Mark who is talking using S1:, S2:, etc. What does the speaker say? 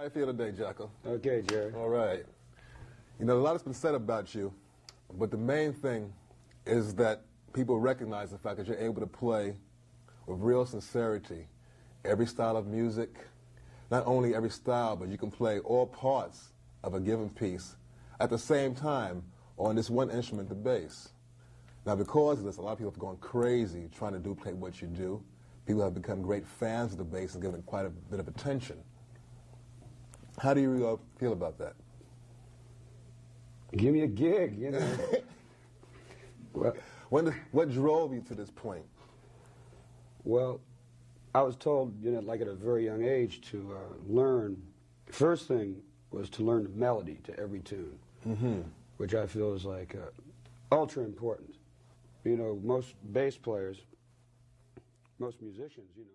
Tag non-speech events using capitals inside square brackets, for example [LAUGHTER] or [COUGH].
S1: How you feel today, Jaco?
S2: Okay, Jerry.
S1: All right. You know, a lot has been said about you, but the main thing is that people recognize the fact that you're able to play with real sincerity every style of music. Not only every style, but you can play all parts of a given piece at the same time on this one instrument, the bass. Now, because of this, a lot of people have gone crazy trying to duplicate what you do. People have become great fans of the bass and given it quite a bit of attention. How do you uh, feel about that?
S2: Give me a gig, you know. [LAUGHS] well,
S1: when, what drove you to this point?
S2: Well, I was told, you know, like at a very young age, to uh, learn. First thing was to learn the melody to every tune,
S1: mm-hmm.
S2: which I feel is like uh, ultra important. You know, most bass players, most musicians, you know.